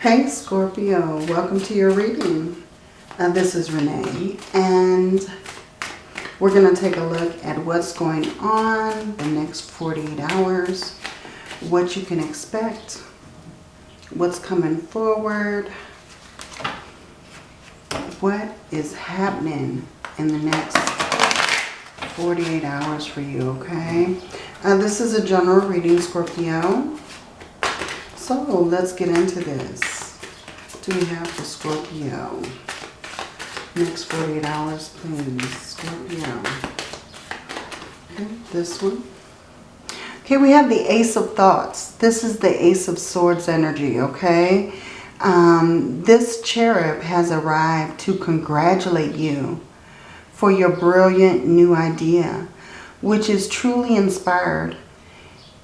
Hey Scorpio, welcome to your reading. Uh, this is Renee and we're going to take a look at what's going on the next 48 hours, what you can expect, what's coming forward, what is happening in the next 48 hours for you, okay? Uh, this is a general reading, Scorpio. So let's get into this. Do we have for Scorpio? Next 48 hours, please. Scorpio. Okay, this one. Okay, we have the Ace of Thoughts. This is the Ace of Swords energy, okay? Um, this cherub has arrived to congratulate you for your brilliant new idea, which is truly inspired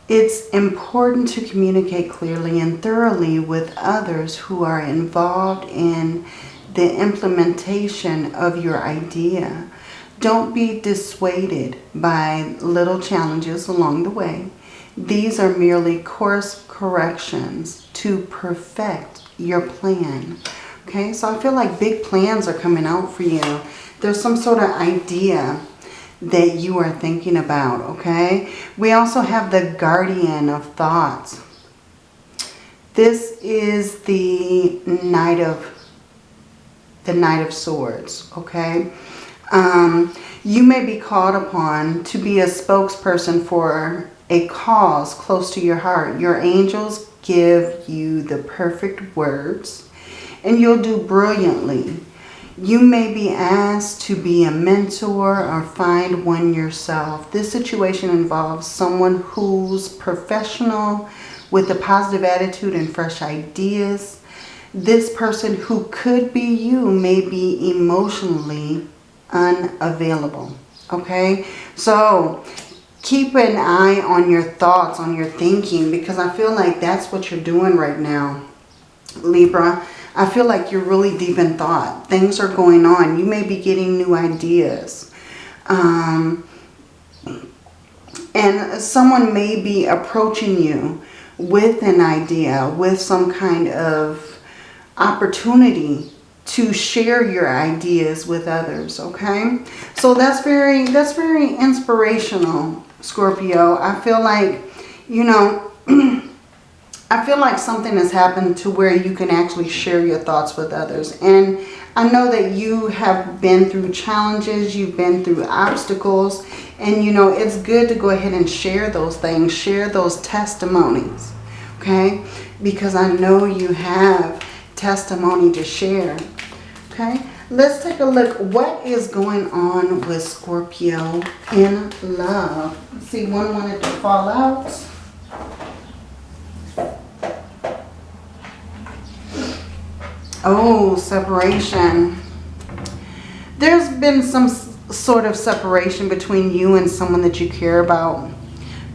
it's important to communicate clearly and thoroughly with others who are involved in the implementation of your idea. Don't be dissuaded by little challenges along the way. These are merely course corrections to perfect your plan. Okay, so I feel like big plans are coming out for you. There's some sort of idea that you are thinking about, okay? We also have the guardian of thoughts. This is the Knight of the Knight of Swords, okay? Um, you may be called upon to be a spokesperson for a cause close to your heart. Your angels give you the perfect words and you'll do brilliantly you may be asked to be a mentor or find one yourself. This situation involves someone who's professional with a positive attitude and fresh ideas. This person who could be you may be emotionally unavailable. Okay, so keep an eye on your thoughts, on your thinking, because I feel like that's what you're doing right now, Libra. I feel like you're really deep in thought. Things are going on. You may be getting new ideas. Um, and someone may be approaching you with an idea, with some kind of opportunity to share your ideas with others, okay? So that's very, that's very inspirational, Scorpio. I feel like, you know, I feel like something has happened to where you can actually share your thoughts with others. And I know that you have been through challenges, you've been through obstacles, and you know, it's good to go ahead and share those things, share those testimonies, okay? Because I know you have testimony to share, okay? Let's take a look. What is going on with Scorpio in love? See, one wanted to fall out. Oh, separation. There's been some sort of separation between you and someone that you care about.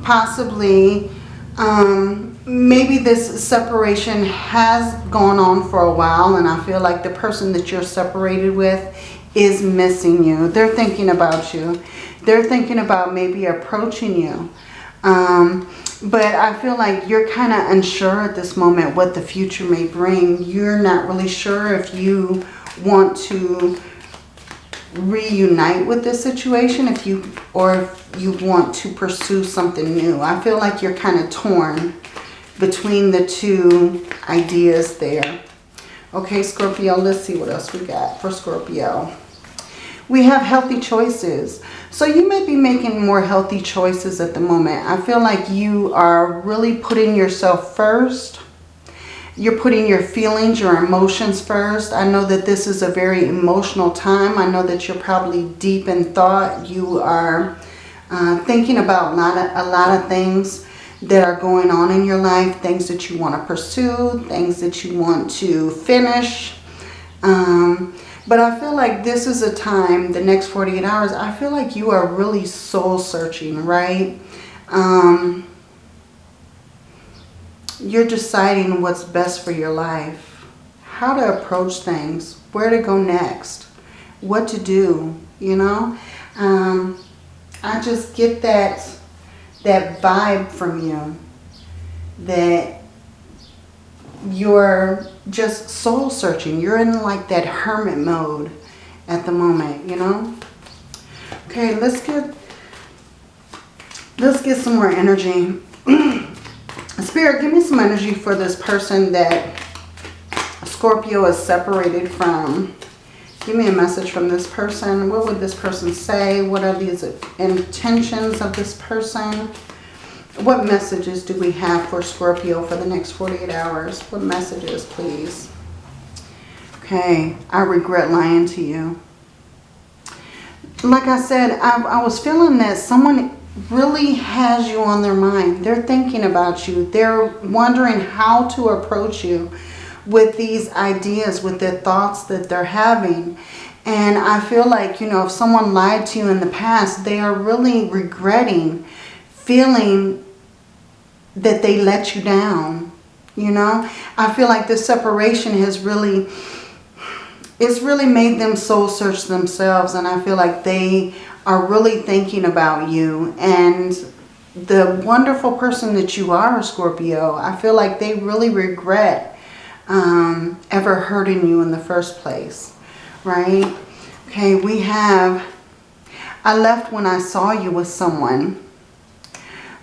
Possibly, um, maybe this separation has gone on for a while and I feel like the person that you're separated with is missing you. They're thinking about you. They're thinking about maybe approaching you. Um, but I feel like you're kind of unsure at this moment what the future may bring. You're not really sure if you want to reunite with this situation if you or if you want to pursue something new. I feel like you're kind of torn between the two ideas there. Okay, Scorpio, let's see what else we got for Scorpio. We have healthy choices. So you may be making more healthy choices at the moment. I feel like you are really putting yourself first. You're putting your feelings, your emotions first. I know that this is a very emotional time. I know that you're probably deep in thought. You are uh, thinking about a lot, of, a lot of things that are going on in your life. Things that you want to pursue. Things that you want to finish. Um, but I feel like this is a time, the next 48 hours, I feel like you are really soul searching, right? Um, you're deciding what's best for your life. How to approach things. Where to go next. What to do, you know? Um, I just get that, that vibe from you. That you're just soul searching. You're in like that hermit mode at the moment, you know? Okay, let's get let's get some more energy. Spirit, give me some energy for this person that Scorpio is separated from. Give me a message from this person. What would this person say? What are these intentions of this person? What messages do we have for Scorpio for the next 48 hours? What messages, please? Okay, I regret lying to you. Like I said, I, I was feeling that someone really has you on their mind. They're thinking about you. They're wondering how to approach you with these ideas, with their thoughts that they're having. And I feel like, you know, if someone lied to you in the past, they are really regretting feeling that they let you down. You know, I feel like this separation has really, it's really made them soul search themselves. And I feel like they are really thinking about you and the wonderful person that you are, Scorpio. I feel like they really regret um, ever hurting you in the first place, right? Okay, we have, I left when I saw you with someone.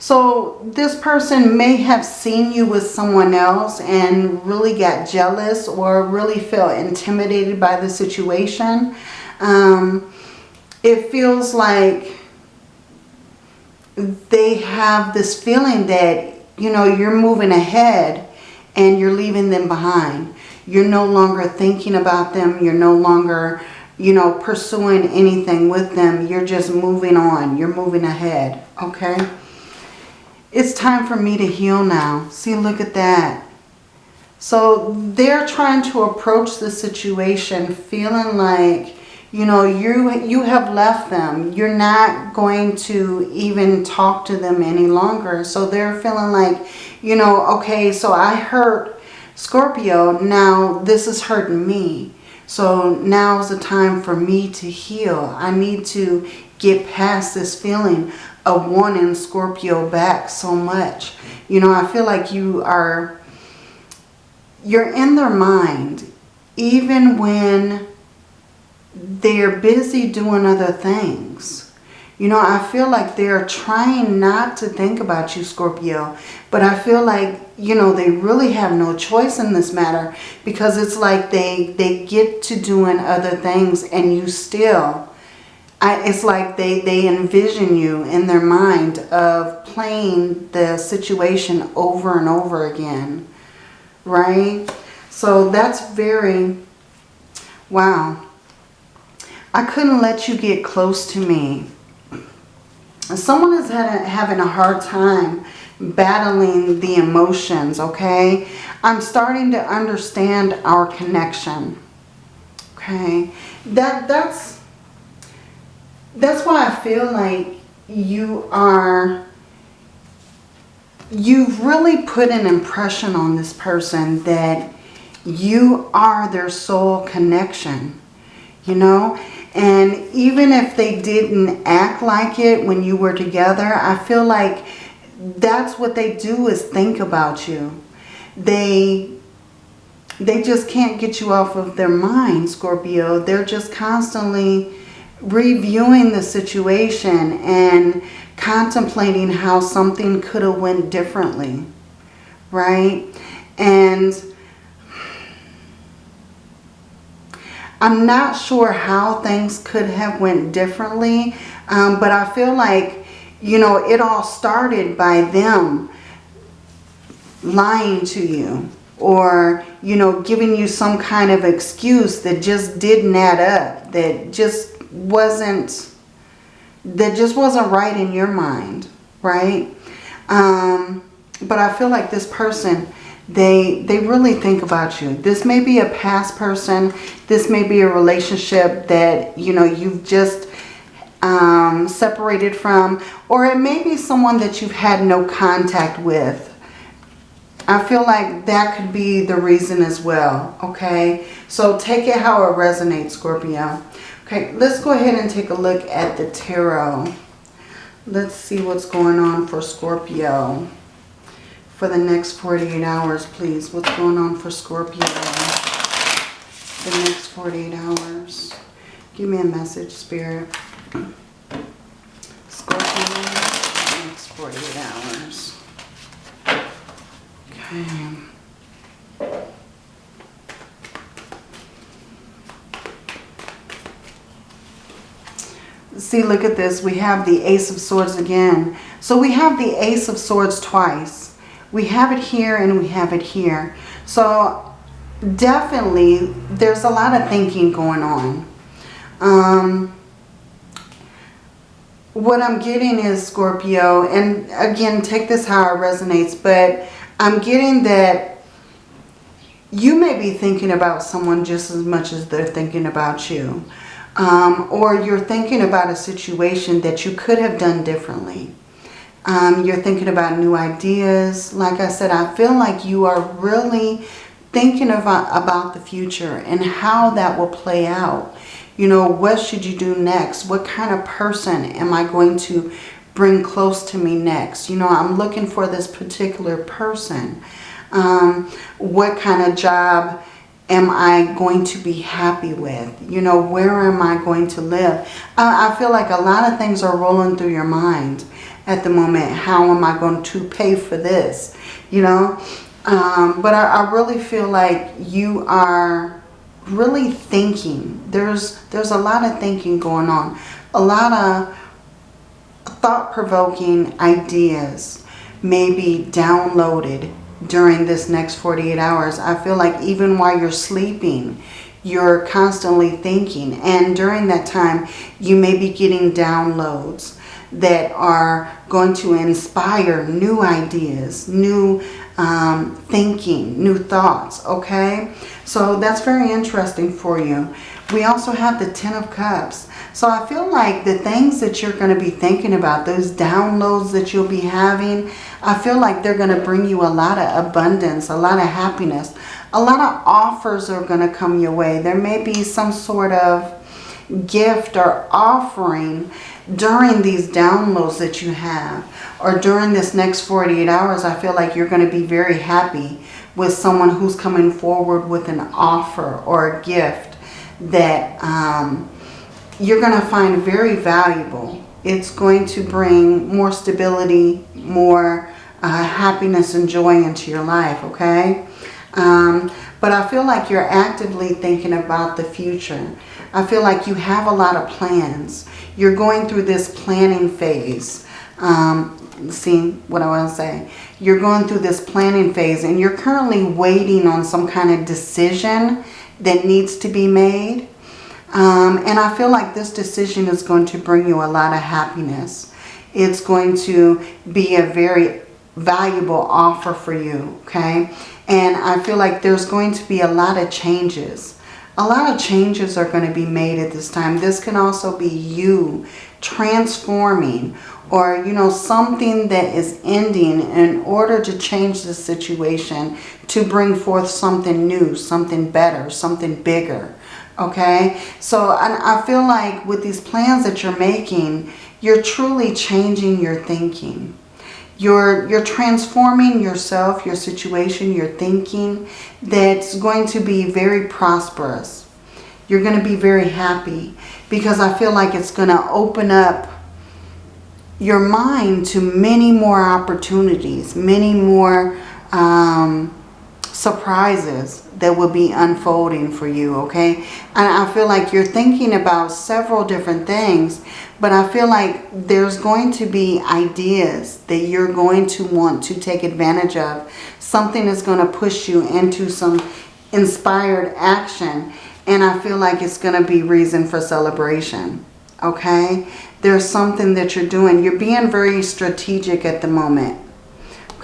So this person may have seen you with someone else and really got jealous or really felt intimidated by the situation. Um, it feels like they have this feeling that, you know, you're moving ahead and you're leaving them behind. You're no longer thinking about them. You're no longer, you know, pursuing anything with them. You're just moving on. You're moving ahead. Okay? It's time for me to heal now. See, look at that. So they're trying to approach the situation feeling like you know, you, you have left them. You're not going to even talk to them any longer. So they're feeling like, you know, okay, so I hurt Scorpio. Now this is hurting me. So now's the time for me to heal. I need to get past this feeling of wanting Scorpio back so much. You know, I feel like you are, you're in their mind even when they're busy doing other things. You know, I feel like they're trying not to think about you, Scorpio. But I feel like, you know, they really have no choice in this matter. Because it's like they, they get to doing other things and you still... I, it's like they, they envision you in their mind of playing the situation over and over again. Right? So that's very... Wow. I couldn't let you get close to me. Someone is having a hard time battling the emotions, okay? I'm starting to understand our connection, okay? That That's, that's why I feel like you are, you've really put an impression on this person that you are their soul connection, you know? And even if they didn't act like it when you were together, I feel like that's what they do is think about you. They they just can't get you off of their mind, Scorpio. They're just constantly reviewing the situation and contemplating how something could have went differently, right? And I'm not sure how things could have went differently, um, but I feel like, you know, it all started by them lying to you or, you know, giving you some kind of excuse that just didn't add up, that just wasn't, that just wasn't right in your mind, right? Um, but I feel like this person they they really think about you. This may be a past person. This may be a relationship that, you know, you've just um, separated from. Or it may be someone that you've had no contact with. I feel like that could be the reason as well, okay? So take it how it resonates, Scorpio. Okay, let's go ahead and take a look at the tarot. Let's see what's going on for Scorpio for the next 48 hours, please. What's going on for Scorpio? The next 48 hours. Give me a message, Spirit. Scorpio, next 48 hours. Okay. See, look at this. We have the Ace of Swords again. So we have the Ace of Swords twice. We have it here and we have it here. So definitely there's a lot of thinking going on. Um, what I'm getting is Scorpio, and again, take this how it resonates, but I'm getting that you may be thinking about someone just as much as they're thinking about you. Um, or you're thinking about a situation that you could have done differently. Um, you're thinking about new ideas. Like I said, I feel like you are really thinking about, about the future and how that will play out. You know, what should you do next? What kind of person am I going to bring close to me next? You know, I'm looking for this particular person. Um, what kind of job am I going to be happy with? You know, where am I going to live? I, I feel like a lot of things are rolling through your mind at the moment. How am I going to pay for this? You know, um, but I, I really feel like you are really thinking. There's, there's a lot of thinking going on. A lot of thought-provoking ideas may be downloaded during this next 48 hours. I feel like even while you're sleeping, you're constantly thinking. And during that time, you may be getting downloads that are going to inspire new ideas, new um, thinking, new thoughts, okay? So that's very interesting for you. We also have the Ten of Cups. So I feel like the things that you're going to be thinking about, those downloads that you'll be having, I feel like they're going to bring you a lot of abundance, a lot of happiness. A lot of offers are going to come your way. There may be some sort of gift or offering during these downloads that you have or during this next 48 hours. I feel like you're going to be very happy with someone who's coming forward with an offer or a gift that um, you're going to find very valuable. It's going to bring more stability, more uh, happiness and joy into your life, okay? Um, but I feel like you're actively thinking about the future. I feel like you have a lot of plans. You're going through this planning phase. Um, see what I want to say? You're going through this planning phase and you're currently waiting on some kind of decision that needs to be made. Um, and I feel like this decision is going to bring you a lot of happiness. It's going to be a very valuable offer for you, okay? And I feel like there's going to be a lot of changes. A lot of changes are going to be made at this time. This can also be you transforming or, you know, something that is ending in order to change the situation to bring forth something new, something better, something bigger. Okay, so I, I feel like with these plans that you're making, you're truly changing your thinking. You're, you're transforming yourself, your situation, your thinking that's going to be very prosperous. You're going to be very happy because I feel like it's going to open up your mind to many more opportunities, many more um, surprises that will be unfolding for you, okay? And I feel like you're thinking about several different things, but I feel like there's going to be ideas that you're going to want to take advantage of. Something is going to push you into some inspired action, and I feel like it's going to be reason for celebration, okay? There's something that you're doing. You're being very strategic at the moment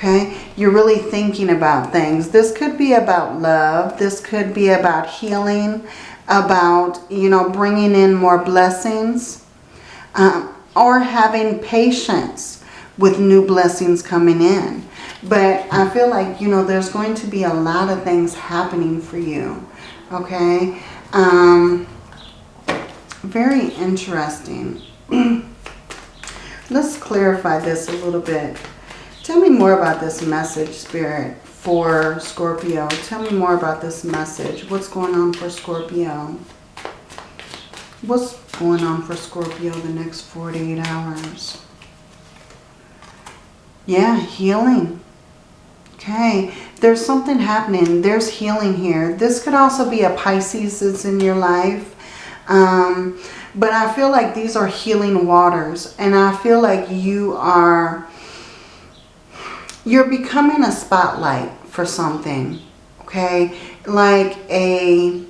okay? You're really thinking about things. This could be about love. This could be about healing, about, you know, bringing in more blessings, um, or having patience with new blessings coming in. But I feel like, you know, there's going to be a lot of things happening for you, okay? Um, very interesting. Let's clarify this a little bit. Tell me more about this message, Spirit, for Scorpio. Tell me more about this message. What's going on for Scorpio? What's going on for Scorpio the next 48 hours? Yeah, healing. Okay, there's something happening. There's healing here. This could also be a Pisces that's in your life. Um, but I feel like these are healing waters. And I feel like you are, you're becoming a spotlight for something. Okay, like a,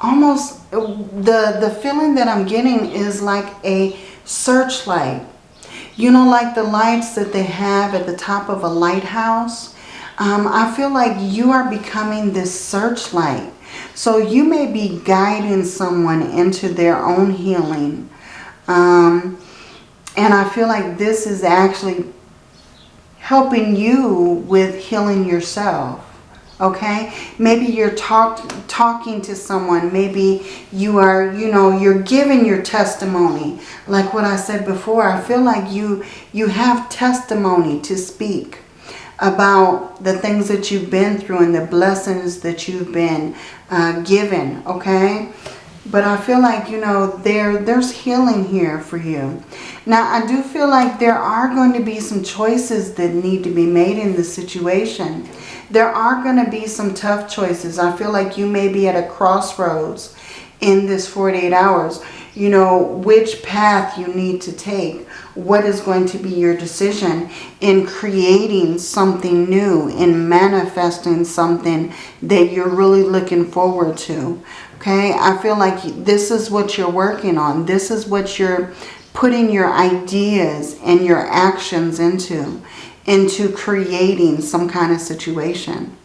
almost, the, the feeling that I'm getting is like a searchlight you know, like the lights that they have at the top of a lighthouse. Um, I feel like you are becoming this searchlight. So you may be guiding someone into their own healing. Um, and I feel like this is actually helping you with healing yourself okay? Maybe you're talk, talking to someone. Maybe you are you know you're giving your testimony. Like what I said before I feel like you you have testimony to speak about the things that you've been through and the blessings that you've been uh, given okay but I feel like, you know, there there's healing here for you. Now, I do feel like there are going to be some choices that need to be made in this situation. There are going to be some tough choices. I feel like you may be at a crossroads in this 48 hours. You know, which path you need to take. What is going to be your decision in creating something new, in manifesting something that you're really looking forward to. Okay, I feel like this is what you're working on. This is what you're putting your ideas and your actions into into creating some kind of situation.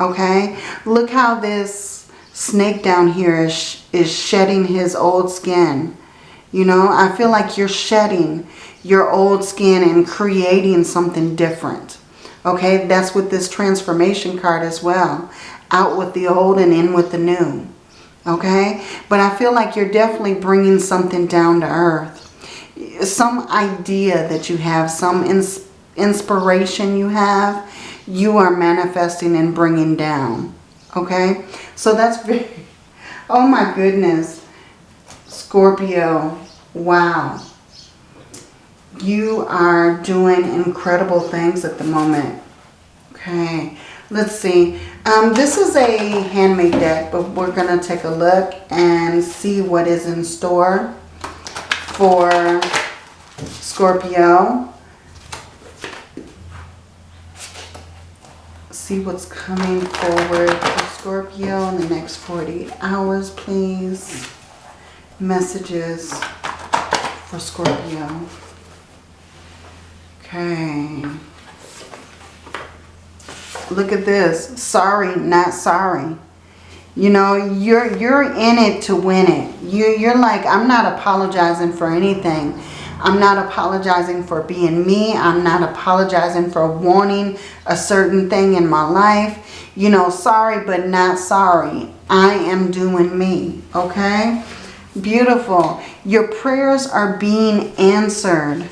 Okay? Look how this snake down here is, is shedding his old skin. You know, I feel like you're shedding your old skin and creating something different. Okay? That's with this transformation card as well. Out with the old and in with the new. Okay? But I feel like you're definitely bringing something down to earth. Some idea that you have, some inspiration inspiration you have, you are manifesting and bringing down. Okay? So that's very... Oh my goodness. Scorpio. Wow. You are doing incredible things at the moment. Okay. Let's see. Um, this is a handmade deck, but we're going to take a look and see what is in store for Scorpio. see what's coming forward for Scorpio in the next 48 hours, please. Messages for Scorpio. Okay. Look at this. Sorry, not sorry. You know, you're you're in it to win it. You you're like, I'm not apologizing for anything. I'm not apologizing for being me. I'm not apologizing for wanting a certain thing in my life. You know, sorry but not sorry. I am doing me, okay? Beautiful. Your prayers are being answered.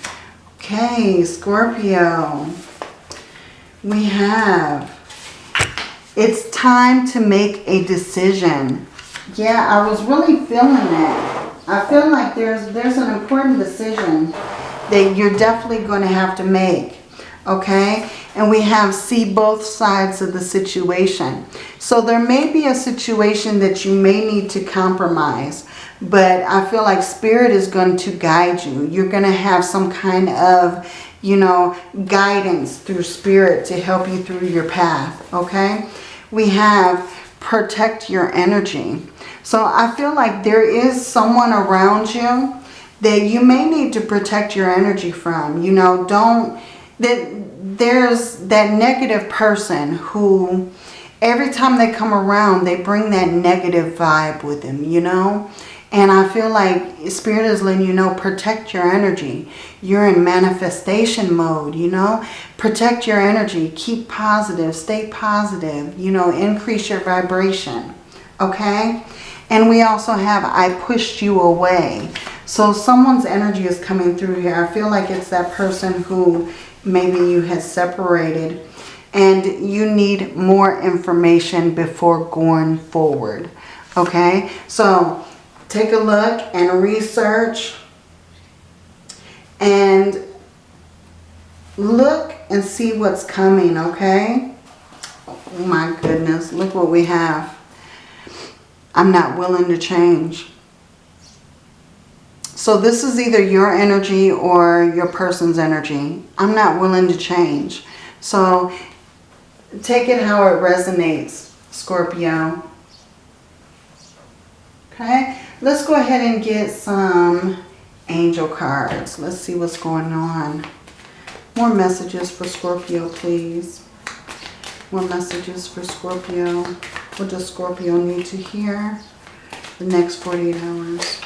Okay, Scorpio. We have, it's time to make a decision. Yeah, I was really feeling that. I feel like there's, there's an important decision that you're definitely going to have to make. Okay? And we have see both sides of the situation. So there may be a situation that you may need to compromise. But I feel like Spirit is going to guide you. You're going to have some kind of, you know, guidance through Spirit to help you through your path. Okay? We have protect your energy. So I feel like there is someone around you that you may need to protect your energy from. You know, don't, that there's that negative person who every time they come around, they bring that negative vibe with them, you know. And I feel like Spirit is letting you know, protect your energy. You're in manifestation mode, you know. Protect your energy. Keep positive. Stay positive. You know, increase your vibration. Okay? And we also have I pushed you away. So someone's energy is coming through here. I feel like it's that person who maybe you had separated and you need more information before going forward. Okay, so take a look and research and look and see what's coming, okay? Oh my goodness, look what we have. I'm not willing to change. So this is either your energy or your person's energy. I'm not willing to change. So take it how it resonates, Scorpio. Okay, let's go ahead and get some angel cards. Let's see what's going on. More messages for Scorpio, please. More messages for Scorpio. What does Scorpio need to hear the next 48 hours?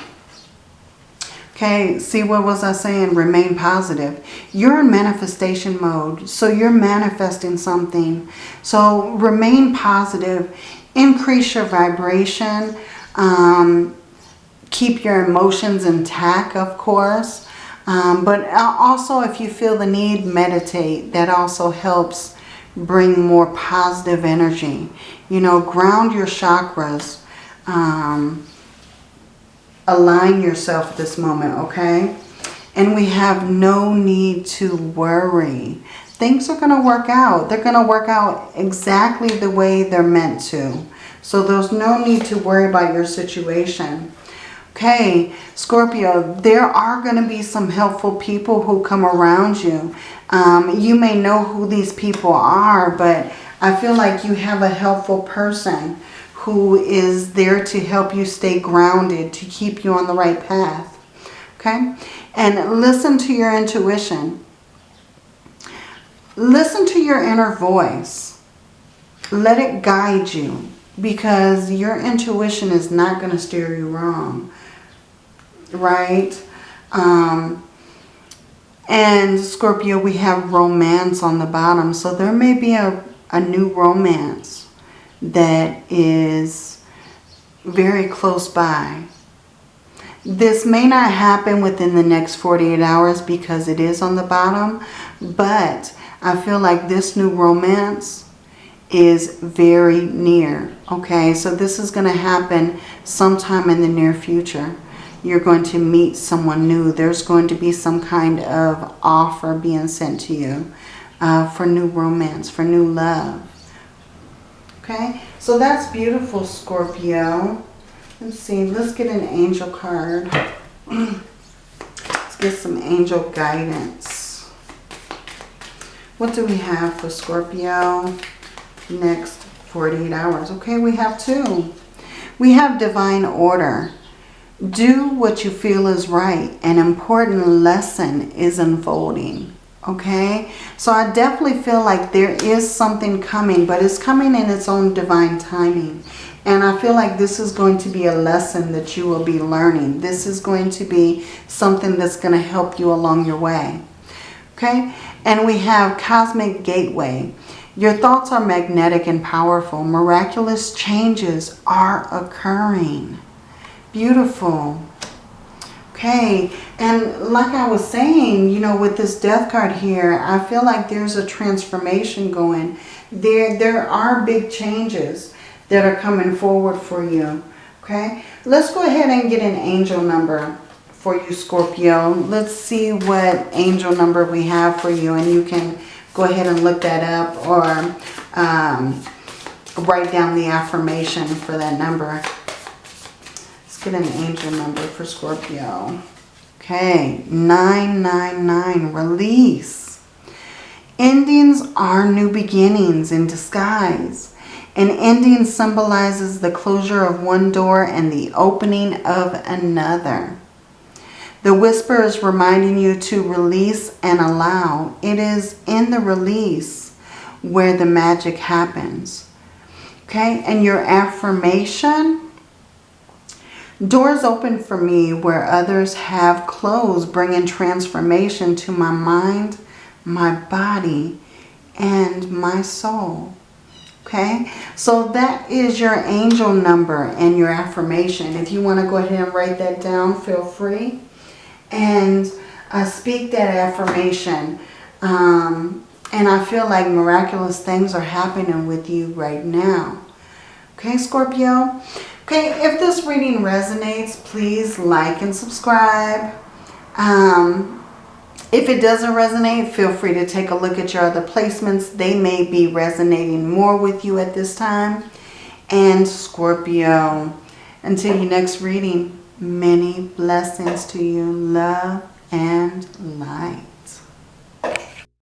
Okay, see what was I saying? Remain positive. You're in manifestation mode, so you're manifesting something. So remain positive. Increase your vibration. Um, keep your emotions intact, of course. Um, but also, if you feel the need, meditate. That also helps bring more positive energy. You know, ground your chakras. Um, align yourself at this moment, okay? And we have no need to worry. Things are going to work out. They're going to work out exactly the way they're meant to. So there's no need to worry about your situation. Okay, Scorpio, there are going to be some helpful people who come around you. Um, you may know who these people are, but I feel like you have a helpful person who is there to help you stay grounded, to keep you on the right path. Okay? And listen to your intuition. Listen to your inner voice. Let it guide you because your intuition is not going to steer you wrong. Right? Um, and Scorpio, we have romance on the bottom. So there may be a, a new romance that is very close by. This may not happen within the next 48 hours because it is on the bottom, but I feel like this new romance is very near. Okay, so this is going to happen sometime in the near future. You're going to meet someone new. There's going to be some kind of offer being sent to you uh, for new romance, for new love. Okay, so that's beautiful, Scorpio. Let's see, let's get an angel card. let's get some angel guidance. What do we have for Scorpio next 48 hours? Okay, we have two. We have divine order. Do what you feel is right. An important lesson is unfolding okay? So i definitely feel like there is something coming but it's coming in its own divine timing. And i feel like this is going to be a lesson that you will be learning. This is going to be something that's going to help you along your way okay? And we have cosmic gateway. Your thoughts are magnetic and powerful. Miraculous changes are occurring beautiful Okay, and like I was saying, you know, with this death card here, I feel like there's a transformation going. There, there are big changes that are coming forward for you. Okay, let's go ahead and get an angel number for you, Scorpio. Let's see what angel number we have for you, and you can go ahead and look that up or um, write down the affirmation for that number get an angel number for Scorpio. Okay, 999, release. Endings are new beginnings in disguise. An ending symbolizes the closure of one door and the opening of another. The whisper is reminding you to release and allow. It is in the release where the magic happens. Okay, and your affirmation Doors open for me where others have closed, bringing transformation to my mind, my body, and my soul. Okay, so that is your angel number and your affirmation. If you want to go ahead and write that down, feel free. and uh, speak that affirmation. Um, and I feel like miraculous things are happening with you right now. Okay, Scorpio? Okay, if this reading resonates, please like and subscribe. Um, if it doesn't resonate, feel free to take a look at your other placements. They may be resonating more with you at this time. And Scorpio, until your next reading, many blessings to you, love and light.